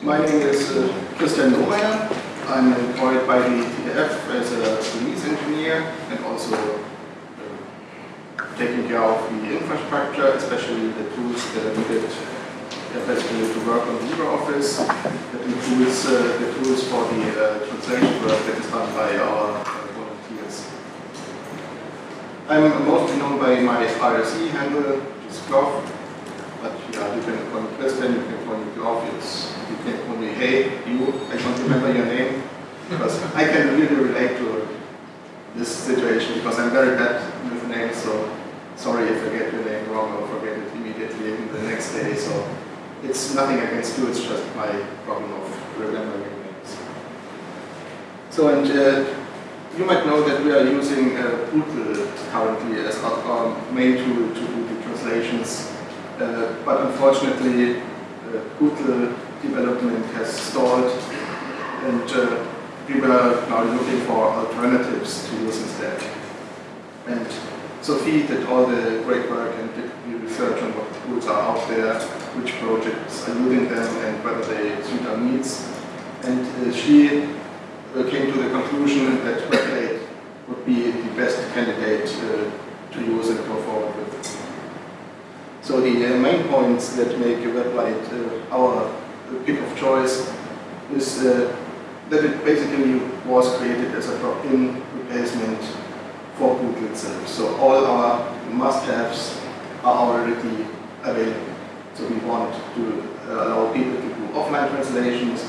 My name is uh, Christian Lohmeyer. I'm employed by the TDF as a release engineer and also uh, taking care of the infrastructure, especially the tools that are needed basically to work on LibreOffice. That includes uh, the tools for the uh, translation work that is done by our uh, volunteers. I'm mostly known by my IRC handle, which is but yeah, you can call me Christian, you can call me it's you can me hey, you, I don't remember your name, because I can really relate to this situation, because I'm very bad with names, so sorry if I get your name wrong or forget it immediately the next day, so it's nothing against you, it's just my problem of remembering names. So, and uh, you might know that we are using uh, Pootle currently as our, main tool to do the translations, uh, but unfortunately, uh, Pootle development has stalled and uh, we were now looking for alternatives to use instead. And Sophie did all the great work and did the research on what tools are out there, which projects are using them and whether they suit our needs. And uh, she uh, came to the conclusion that Weblate would be the best candidate uh, to use and go forward with. So the uh, main points that make a Weblate uh, our pick of choice is uh, that it basically was created as a drop-in replacement for Pootle itself. So all our must-haves are already available. So we want to allow people to do offline translations.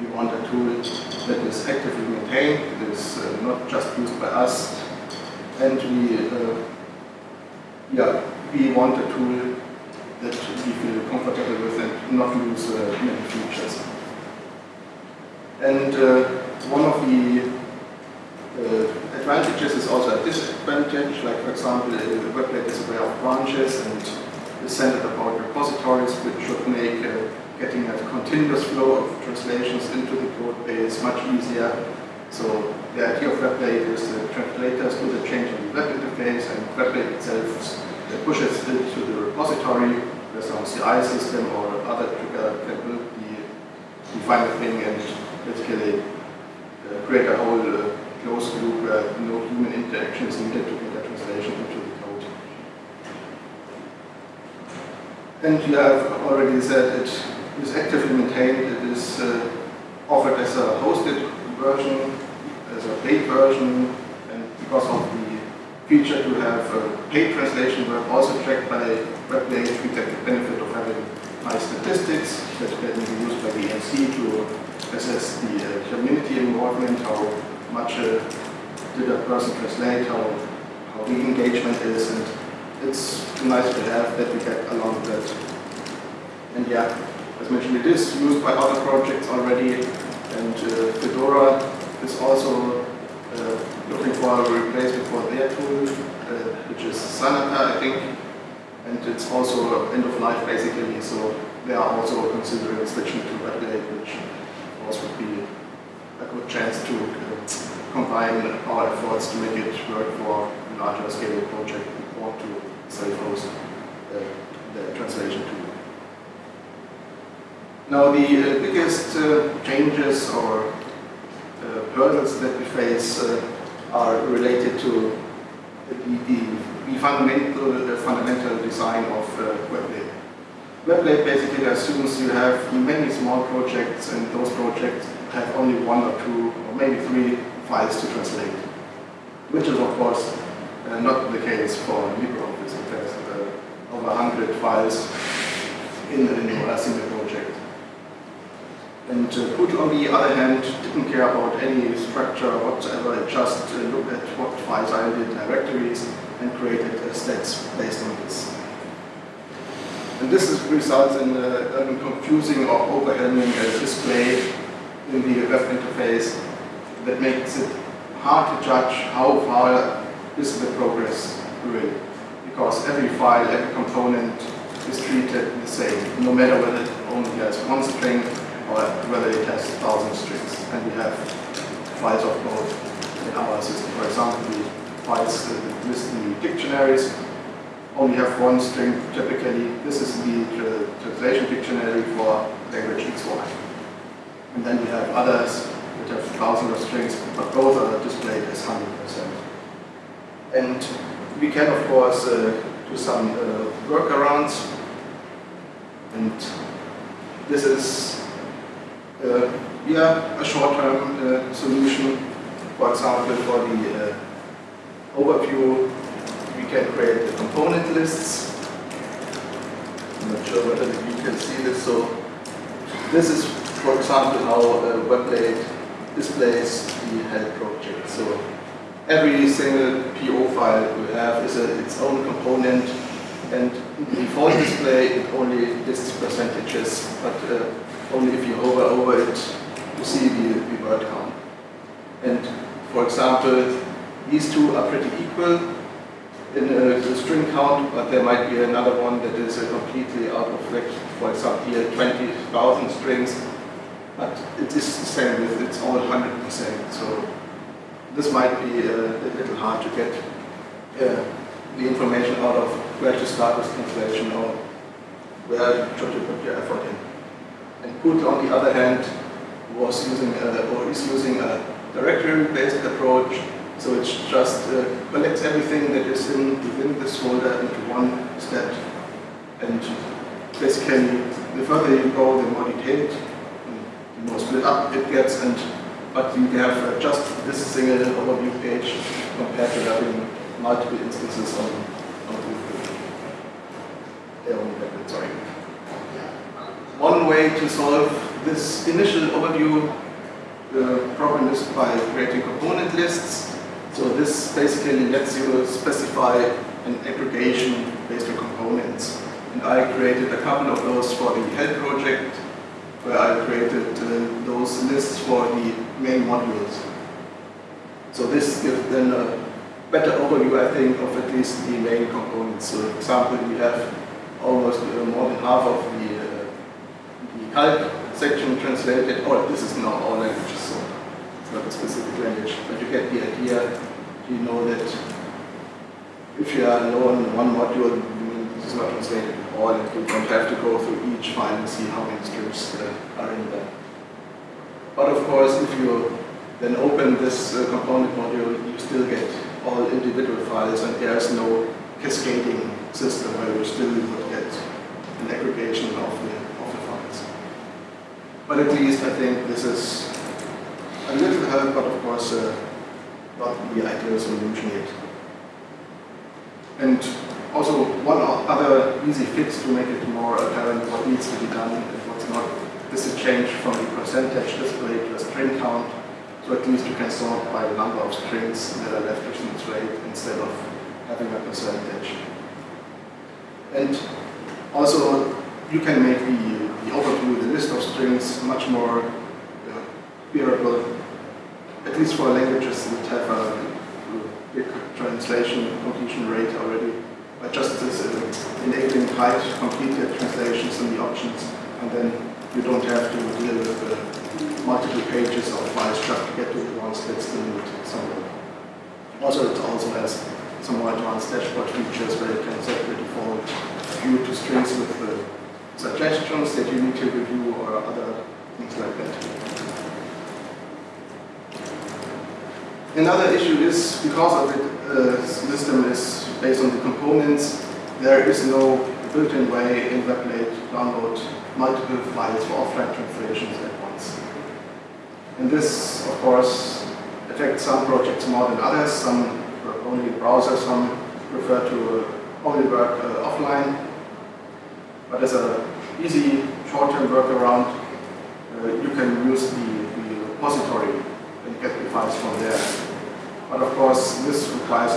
We want a tool that is actively maintained, that is uh, not just used by us. And we, uh, yeah, we want a tool that we feel comfortable with and not lose uh, many features. And uh, one of the uh, advantages is also a disadvantage, like for example, the Weblate is aware of branches and is centered about repositories, which should make uh, getting a continuous flow of translations into the code base much easier. So the idea of Weblate is the translators do the change on the web interface and Weblate itself pushes it to the repository some CI system or other trigger can build the, the final thing and basically uh, create a whole uh, closed loop where no human interaction is needed to get a translation into the code. And you have already said it is actively maintained, it is uh, offered as a hosted version, as a paid version, and because of the feature to have paid translation work also tracked by Weblate, we get the benefit of having nice statistics that can be used by the EMC to assess the uh, community involvement, how much uh, did a person translate, how, how the engagement is, and it's nice to have that we get along with that. And yeah, as mentioned, it is used by other projects already, and uh, Fedora is also uh, looking for a replacement for their tool, uh, which is Zanata, I think, and it's also end of life basically, so they are also considering switching to Weblate, which of course would be a good chance to combine our efforts to make it work for a larger scale project or to self-host uh, the translation tool. Now the uh, biggest uh, changes or uh, hurdles that we face are related to the, the, the fundamental, the fundamental design of uh. Weblate basically assumes you have many small projects and those projects have only one or two or maybe three files to translate, which is of course uh, not the case for LibreOffice. It has uh, over 100 files in, a single project. And uh, Pootle, on the other hand, didn't care about any structure whatsoever. It just uh, looked at what files are in the directories and created stats based on this. And this is, results in uh, a confusing or overwhelming uh, display in the web interface that makes it hard to judge how far is the progress really. Because every file, every component is treated the same, no matter whether it only has one string or whether it has a thousand strings. And we have files of both in our system. For example, files list the dictionaries only have one string typically. This is the translation dictionary for language XY. And then we have others which have thousands of strings, but both are displayed as 100%. And we can, of course, uh, do some uh, workarounds. And this is uh, yeah, a short-term uh, solution. For example, for the uh, overview, we can create the component lists. I'm not sure whether you can see this. So this is, for example, how a Weblate displays the health project. So every single PO file we have is a, its own component and default display it only lists percentages, but uh, only if you hover over it you see the, the word count. And for example, these two are pretty equal in a, a string count, but there might be another one that is completely out of whack. For example, here 20,000 strings, but it is the same with it's all 100%. So this might be uh, a little hard to get uh, the information out of where to start with translation or where you put your effort in. And Pootle, on the other hand, was using a, or is using a directory-based approach. So it just uh, collects everything that is in within this folder into one step. And basically, the further you go, the more detailed, the more split up it gets. And but you have uh, just this single overview page compared to having multiple instances on, on on sorry. One way to solve this initial overview uh, problem is by creating component lists. So this basically lets you specify an aggregation based on components. And I created a couple of those for the health project, where I created uh, those lists for the main modules. So this gives then a better overview, I think, of at least the main components. So for example, we have almost uh, more than half of the, uh, the section translated. Oh, this is not all languages, not a specific language, but you get the idea. You know that if you are low on one module, this is not translated at all, and you don't have to go through each file and see how many strings are in there. But of course, if you then open this uh, component module, you still get all individual files, and there's no cascading system where you still would get an aggregation of the, of the files. But at least I think this is a little help, but of course uh, not the ideal solution yet. And also one other easy fix to make it more apparent what needs to be done and what's not This is change from the percentage display to a string count. So at least you can sort by the number of strings that are left within the tray instead of having a percentage. And also you can make the, the overview, the list of strings much more uh, bearable, at least for languages that have a big translation completion rate already. But just this enabling tight completed translations in the options and then you don't have to deal with multiple pages of files just to get to the ones that still need. Also, it also has some more advanced dashboard features where you can set the default view to strings with suggestions that you need to review or other things like that. Another issue is because of the uh, system is based on the components, there is no built-in way in Weblate download multiple files for offline translations at once. And this, of course, affects some projects more than others. Some only browser, some prefer to only work uh, offline. But as an easy short-term workaround, uh, you can use the, the, repository and get the files from there. But of course, this requires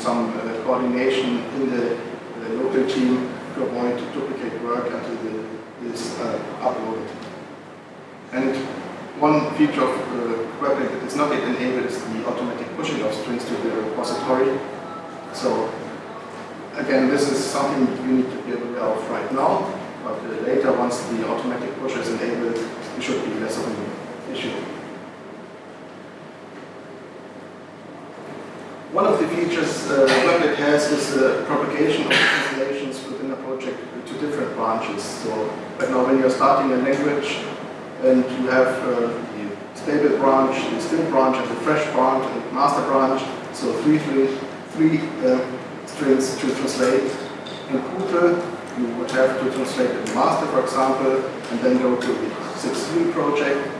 some uh, coordination in the, the local team to avoid duplicate work until the is uh, uploaded. And one feature of uh, Weblate that is not yet enabled is the automatic pushing of strings to the repository. So again, this is something you need to be aware of right now, but uh, later, once the automatic push is enabled, it should be less of an issue. One of the features uh, Weblate has is the propagation of translations within a project to different branches. So, now when you're starting a language and you have uh, the stable branch, the still branch, and the fresh branch, and the master branch, so three, three, three uh, strings to translate. In Pootle, you would have to translate the master, for example, and then go to the 6.3 project,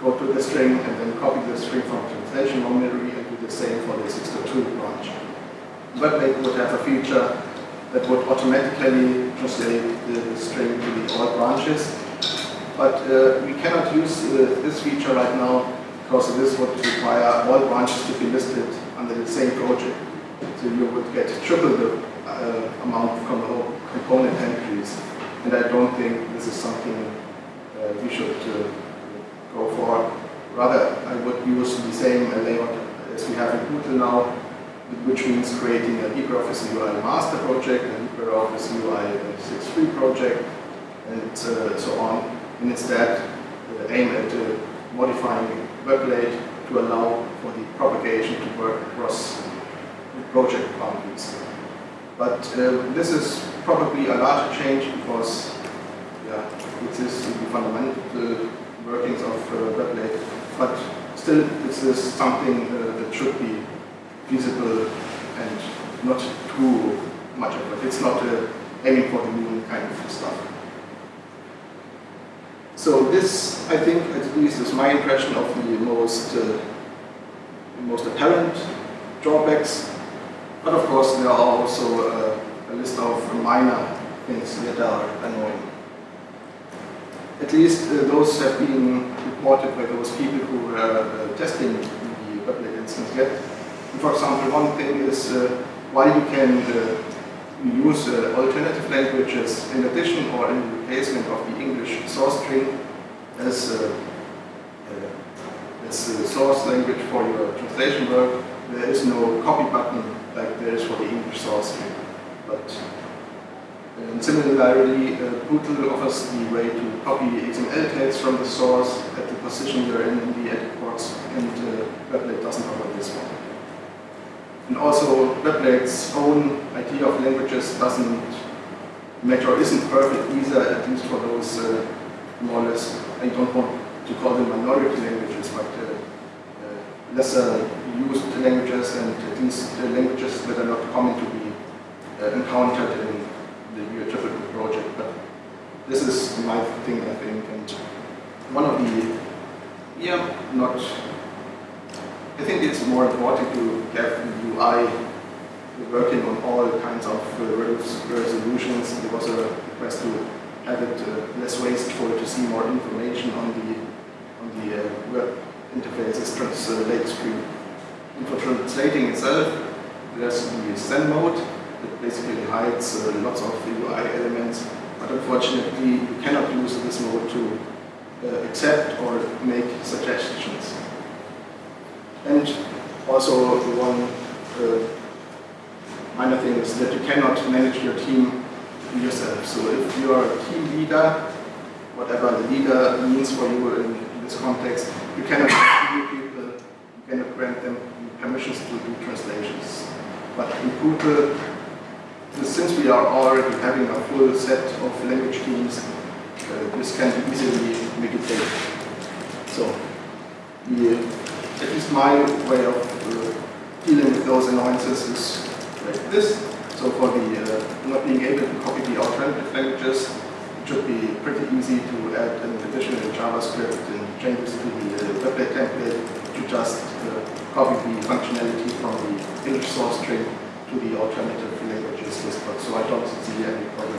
go to the string, and then copy the string from translation memory the same for the 6.2 branch. Weblate would have a feature that would automatically translate the, the string to the all branches. But uh, we cannot use uh, this feature right now because this would require all branches to be listed under the same project. So you would get triple the uh, amount of component entries. And I don't think this is something uh, we should uh, go for. Rather, I would use the same layout as we have in Pootle now, which means creating a LibreOffice UI master project, a LibreOffice UI 6.3 project, and uh, so on. And instead, uh, aim at uh, modifying Weblate to allow for the propagation to work across project boundaries. But uh, this is probably a larger change because yeah, it is the fundamental workings of uh, Weblate. But still, this is something uh, should be feasible and not too much of it. It's not aiming for the moon kind of stuff. So this, I think, at least is my impression of the most, uh, most apparent drawbacks. But of course, there are also uh, a list of minor things that are annoying. At least uh, those have been reported by those people who were uh, testing For example, one thing is uh, why you can uh, use uh, alternative languages in addition or in replacement of the English source string as, as the source language for your translation work. There is no copy button like there is for the English source string. But and similarly, uh, offers the way to copy XML tags from the source at the position you're in the edit and uh, doesn't offer this one. And also, Weblate's own idea of languages doesn't match or isn't perfect either, at least for those uh, more or less, I don't want to call them minority languages, but uh, uh, lesser used languages and at least languages that are not common to be uh, encountered in the typical project. But this is my thing, I think, and one of the, yeah, not I think it's more important to have the UI working on all kinds of uh, resolutions. There was a request to have it uh, less wasteful to see more information on the on the uh, web interfaces translate screen. And for translating itself, there's the Zen mode that basically hides lots of UI elements, but unfortunately you cannot use this mode to accept or make suggestions. And also one uh, minor thing is that you cannot manage your team yourself. So if you are a team leader, whatever the leader means for you in, in this context, you cannot new people, you cannot grant them permissions to do translations. But in Pootle, since we are already having a full set of language teams, uh, this can be easily mitigated. So the at least my way of uh, dealing with those annoyances is like this. So for the uh, not being able to copy the alternative languages, it should be pretty easy to add an additional JavaScript and changes to the uh, Weblate template to just uh, copy the functionality from the English source string to the alternative languages list. So I don't see any problem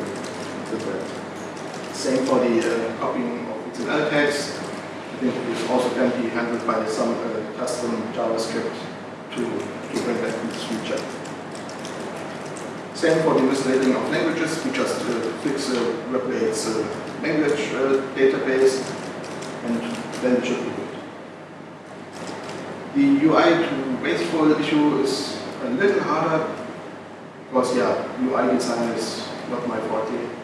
with that. Same for the uh, copying of XML tags. I think this also can be handled by some uh, custom JavaScript to, to bring that this feature. Same for the mislabeling of languages. We just uh, fix uh, uh, language database, and then it should be good. The UI to wasteful issue is a little harder because, yeah, UI design is not my forte.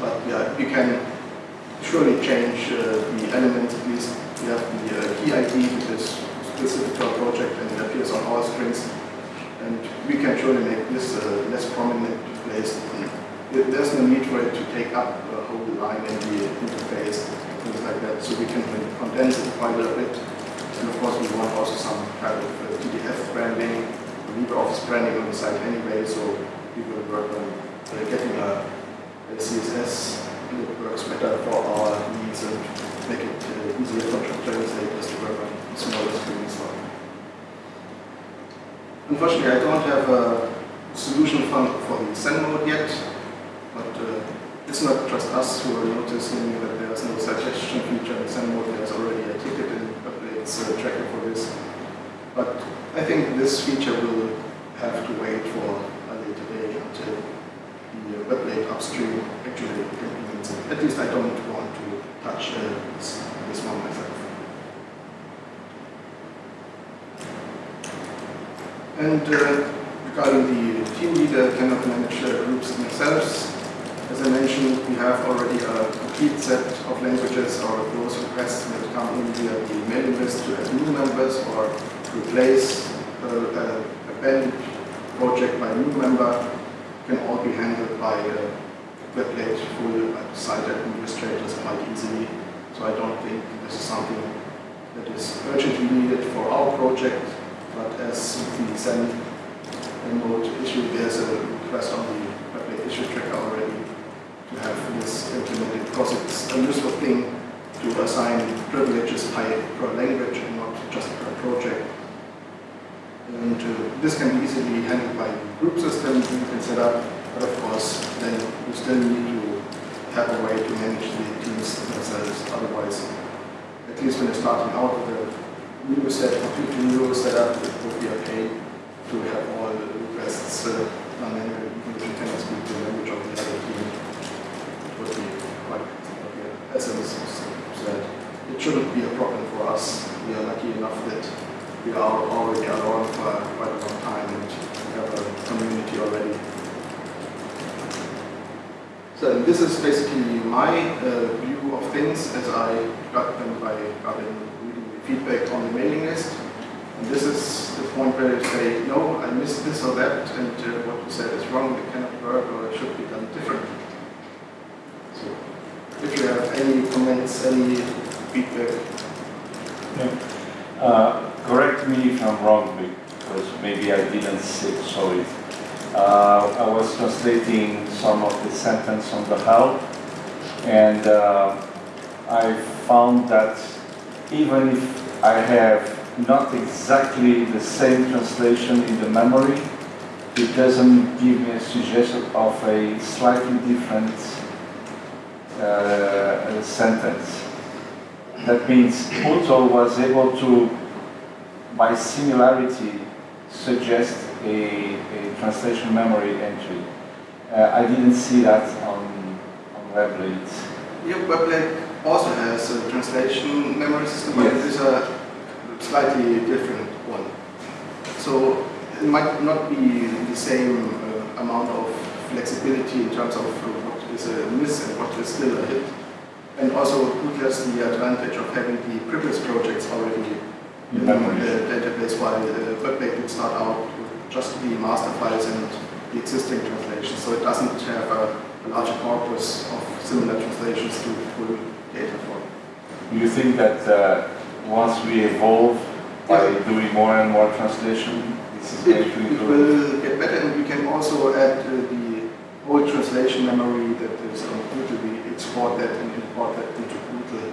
But yeah, you can surely change uh, the elements at least. You have the uh, key ID, which is specific to our project and it appears on our strings. And we can surely make this uh, less prominent placed in there's no need for it to take up a whole line in the interface, things like that. So we can condense it quite a bit. And of course, we want also some kind of uh, TDF branding, LibreOffice branding on the site anyway, so we will work on uh, getting a, a CSS that works better for our needs and make it uh, easier for translators to work on smaller screens. Unfortunately, I don't have a solution for, for the Zen mode yet, but uh, it's not just us who are noticing that there's no suggestion feature in Zen mode. There's already a ticket in Weblate's uh, tracker for this. But I think this feature will have to wait for a later day until the web Weblate upstream actually implements it. At least I don't want to touch uh, this, this one myself. And uh, regarding the team leader cannot manage uh, groups themselves, as I mentioned, we have already a complete set of languages or those requests that come in via the mailing list to add new members or replace a, a, a band project by new member can all be handled by uh, Weblate full site administrators quite easily. So I don't think this is something that is urgently needed for our project, but as the Zen mode issue, there's a request on the Weblate issue tracker already to have this implemented because it's a useful thing to assign privileges by per language and not just per project. And uh, this can be easily handled by group system can set up, but of course then you still need to have a way to manage the teams themselves. Otherwise, at least when you're starting out with a new set, completely new setup, it would be okay to have all the requests uh, even if you cannot speak the language of the other team. It would be quite okay. As I said, it shouldn't be a problem for us. We are lucky enough that we are already around for quite a long time and we have a community already. So this is basically my uh, view of things as I got them by reading the feedback on the mailing list. And this is the point where you say, no, I missed this or that, and uh, what you said is wrong, it cannot work, or it should be done differently. So if you have any comments, any feedback, Yeah. Uh, correct me if I'm wrong, because maybe I didn't say. Uh, I was translating some of the sentence on the help, and uh, I found that even if I have not exactly the same translation in the memory, it doesn't give me a suggestion of a slightly different uh, sentence. That means Pootle was able to, by similarity, suggest a, a translation memory entry. Uh, I didn't see that on, on Weblate. Yeah, Weblate also has a translation memory system, but it Yes. is a slightly different one. So it might not be the same uh, amount of flexibility in terms of what is a miss and what is still a hit. And also Pootle has the advantage of having the previous projects already In the database, while uh, Weblate would start out with just the master files and the existing translations. So it doesn't have a, a larger corpus of similar translations to pull data from. Do you think that uh, once we evolve by doing more and more translation, this is It, going to it will get better and we can also add uh, the old translation memory that is on Pootle. We export that and import that into Google.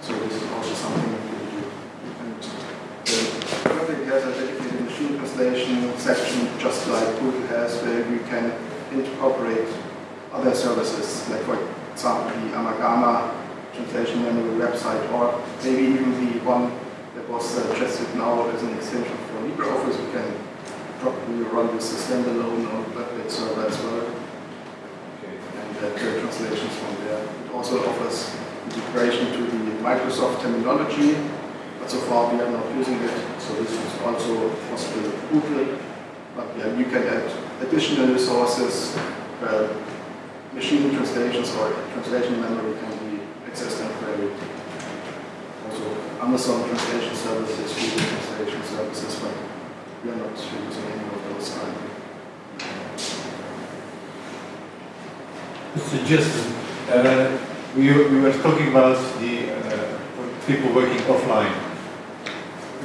So this is also something that we can do. And has a dedicated machine translation section just like Pootle has where we can incorporate other services like for example the Amagama translation memory website or maybe even the one that was suggested now as an extension for LibreOffice. We can probably run this as standalone on Weblate server as well Okay. and uh, create translations from there. It also offers integration to the Microsoft terminology, but so far we are not using it, so this is also possible Google. But yeah, you can add additional resources, machine translations or translation memory can be accessed and queried. Also Amazon translation services, Google translation services, but we are not using any of those currently. suggestion. Uh, we, we were talking about the uh, people working offline.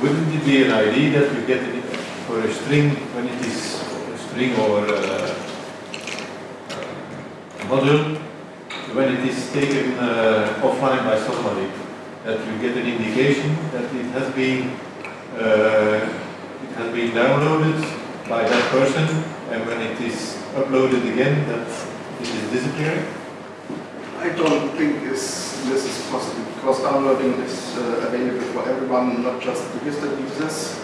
Wouldn't it be an idea that you get it for a string when it is a string or a, module when it is taken uh, offline by somebody that you get an indication that it has been uh, it has been downloaded by that person and when it is uploaded again that it is disappearing? I don't think is, this is possible because downloading is uh, available for everyone, not just registered users.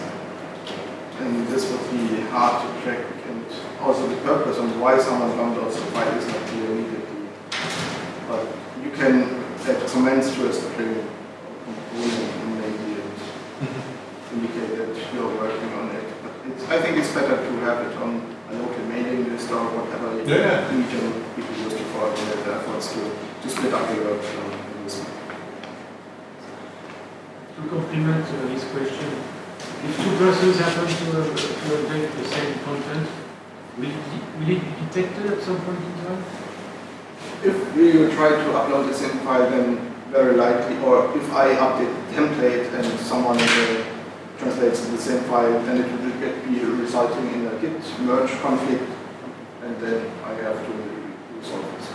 And this would be hard to track and also the purpose and why someone downloads the file is not clear immediately. But you can add comments to a string component maybe indicate that you're working on it. But I think it's better to have it on a local mailing list or whatever Yeah. medium people use to coordinate their efforts to, to split up the work um, in this. To complement uh, his question, if two persons happen to, uh, to update the same content, will it, will it be detected at some point in time? If we will try to upload the same file, then very likely, or if I update the template and someone uh, translates the same file, then it will get, be resulting in a git merge conflict, and then I have to resolve this.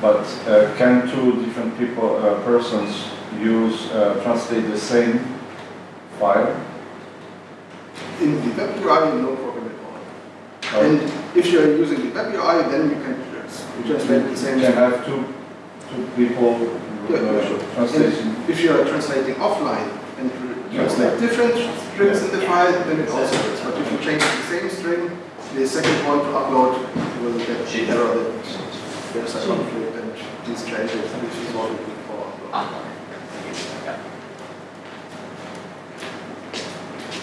But uh, can two different people, uh, persons use, uh, translate the same file? In the web UI, no problem at all. Or And if you are using the web UI, then you can trans- translate the You same. can have two, two people Yeah, uh, sure. translation. If you are translating offline and re- translate different strings in the file, then it also works. But if you change the same string, the second one to upload will get the error that there's a conflict and these changes, which is what we look for.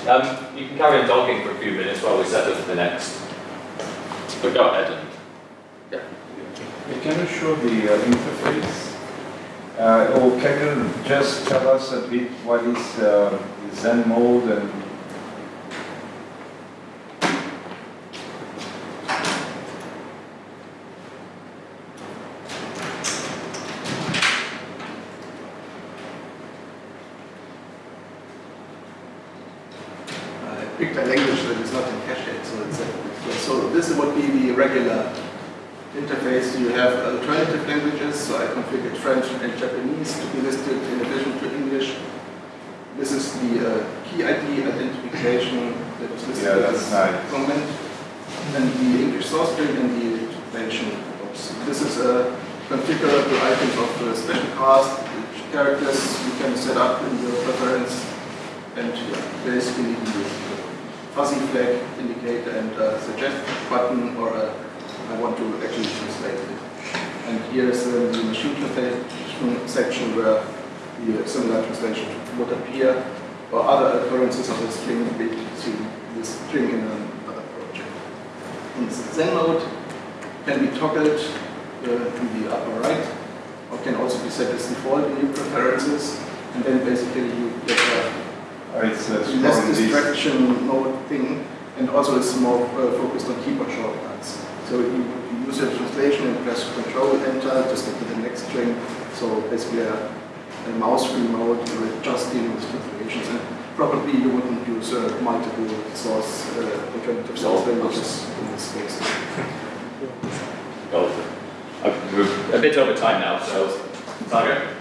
Um, you can carry on talking for a few minutes while we set up for the next. But go ahead and. Yeah. Can you show the uh, interface? Uh, or can you just tell us a bit what is uh, Zen mode and I picked a language that is not in cache yet, so it's a, so this would be the regular interface. You have alternative languages, so I configured French and Japanese to be listed in addition to English. This is the uh, key ID identification that was listed Yeah, that's as nice. comment, and the English source string and the translation box. This is a configurable items of the special cast, which characters you can set up in your preference, and yeah, basically the fuzzy flag indicator and a suggest button or a, I want to actually translate it. And here is the machine translation section where the similar translation would appear or other occurrences of the string seen the string in another project. In the Zen mode can be toggled uh, in the upper right or can also be set as default in your preferences and then basically you get a it's less distraction mode thing, and also it's more uh, focused on keyboard shortcuts. So you, you use your translation and press Control Enter to skip to the next string. So basically a, a mouse-free mode with just dealing with translations. And probably you wouldn't use uh, multiple source uh, alternative source languages in this case. Go. Uh, We're a bit over time now, so. Saga?